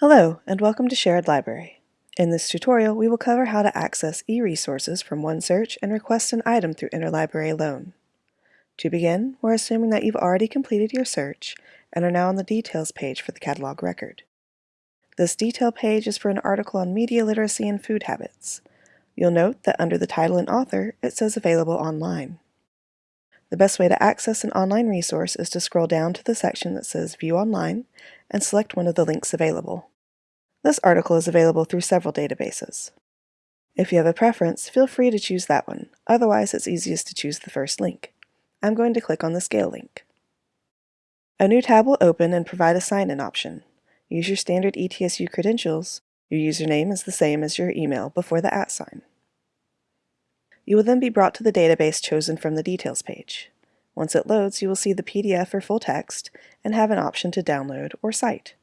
Hello, and welcome to Sherrod Library. In this tutorial, we will cover how to access e-resources from OneSearch and request an item through Interlibrary Loan. To begin, we're assuming that you've already completed your search and are now on the Details page for the catalog record. This detail page is for an article on media literacy and food habits. You'll note that under the title and author, it says Available Online. The best way to access an online resource is to scroll down to the section that says View Online and select one of the links available. This article is available through several databases. If you have a preference, feel free to choose that one, otherwise it's easiest to choose the first link. I'm going to click on the Scale link. A new tab will open and provide a sign-in option. Use your standard ETSU credentials. Your username is the same as your email before the at sign. You will then be brought to the database chosen from the Details page. Once it loads, you will see the PDF or full text and have an option to download or cite.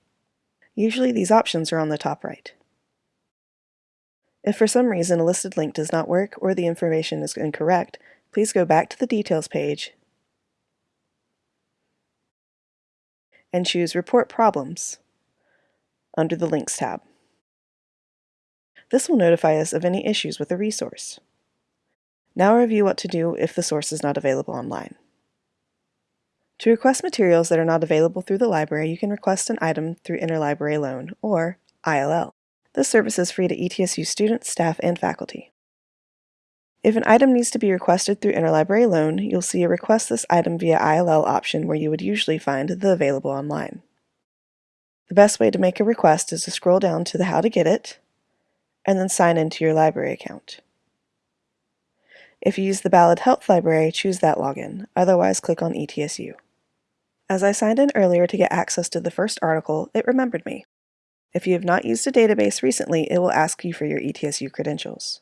Usually these options are on the top right. If for some reason a listed link does not work or the information is incorrect, please go back to the Details page and choose Report Problems under the Links tab. This will notify us of any issues with a resource. Now review what to do if the source is not available online. To request materials that are not available through the library, you can request an item through Interlibrary Loan, or ILL. This service is free to ETSU students, staff, and faculty. If an item needs to be requested through Interlibrary Loan, you'll see a Request this item via ILL option where you would usually find the Available online. The best way to make a request is to scroll down to the How to Get It, and then sign into your library account. If you use the Ballad Health Library, choose that login, otherwise click on ETSU. As I signed in earlier to get access to the first article, it remembered me. If you have not used a database recently, it will ask you for your ETSU credentials.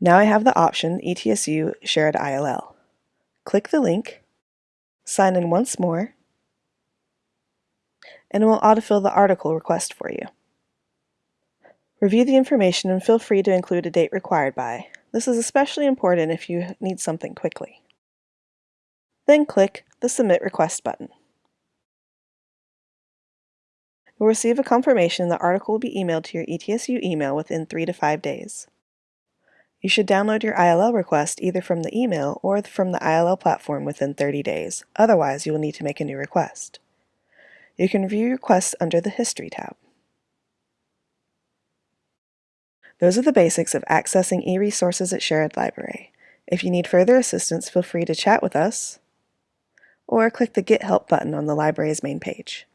Now I have the option ETSU Sherrod ILL. Click the link, sign in once more, and it will autofill the article request for you. Review the information and feel free to include a date required by, this is especially important if you need something quickly. Then click the Submit Request button. You'll receive a confirmation the article will be emailed to your ETSU email within 3 to 5 days. You should download your ILL request either from the email or from the ILL platform within 30 days, otherwise you will need to make a new request. You can view your requests under the History tab. Those are the basics of accessing e-resources at Sherrod Library. If you need further assistance, feel free to chat with us or click the Get Help button on the library's main page.